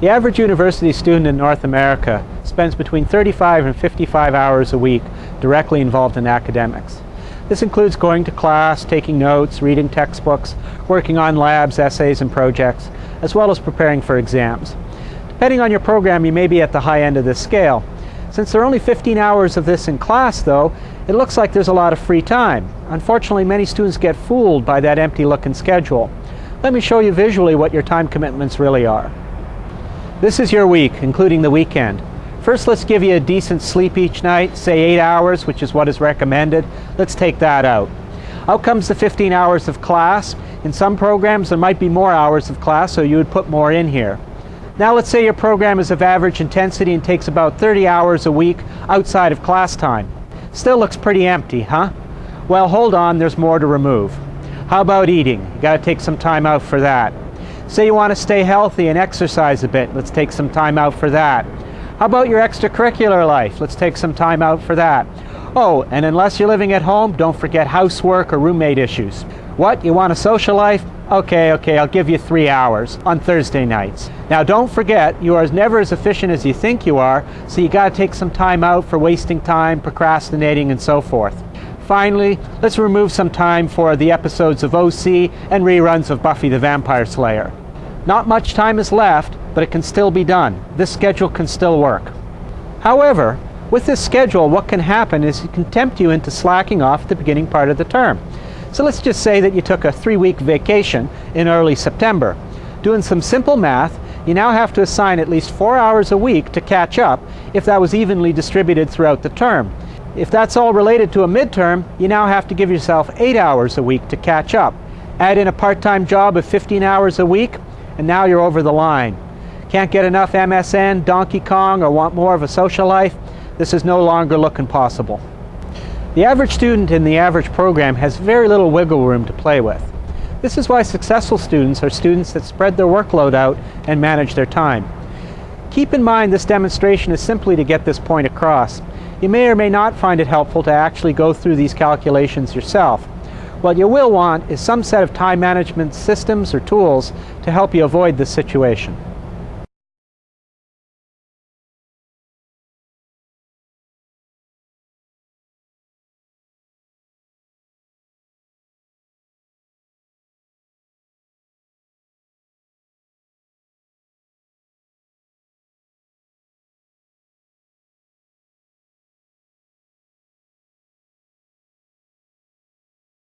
The average university student in North America spends between 35 and 55 hours a week directly involved in academics. This includes going to class, taking notes, reading textbooks, working on labs, essays, and projects, as well as preparing for exams. Depending on your program, you may be at the high end of this scale. Since there are only 15 hours of this in class, though, it looks like there's a lot of free time. Unfortunately, many students get fooled by that empty-looking schedule. Let me show you visually what your time commitments really are. This is your week, including the weekend. First, let's give you a decent sleep each night, say 8 hours, which is what is recommended. Let's take that out. Out comes the 15 hours of class. In some programs, there might be more hours of class, so you would put more in here. Now let's say your program is of average intensity and takes about 30 hours a week outside of class time. Still looks pretty empty, huh? Well, hold on, there's more to remove. How about eating? You got to take some time out for that. Say you want to stay healthy and exercise a bit. Let's take some time out for that. How about your extracurricular life? Let's take some time out for that. Oh, and unless you're living at home, don't forget housework or roommate issues. What, you want a social life? Okay, okay, I'll give you three hours on Thursday nights. Now don't forget, you are never as efficient as you think you are, so you gotta take some time out for wasting time, procrastinating, and so forth. Finally, let's remove some time for the episodes of OC and reruns of Buffy the Vampire Slayer. Not much time is left, but it can still be done. This schedule can still work. However, with this schedule, what can happen is it can tempt you into slacking off at the beginning part of the term. So let's just say that you took a three-week vacation in early September. Doing some simple math, you now have to assign at least four hours a week to catch up if that was evenly distributed throughout the term. If that's all related to a midterm, you now have to give yourself eight hours a week to catch up. Add in a part-time job of 15 hours a week, and now you're over the line. Can't get enough MSN, Donkey Kong, or want more of a social life? This is no longer looking possible. The average student in the average program has very little wiggle room to play with. This is why successful students are students that spread their workload out and manage their time. Keep in mind this demonstration is simply to get this point across. You may or may not find it helpful to actually go through these calculations yourself. What you will want is some set of time management systems or tools to help you avoid this situation.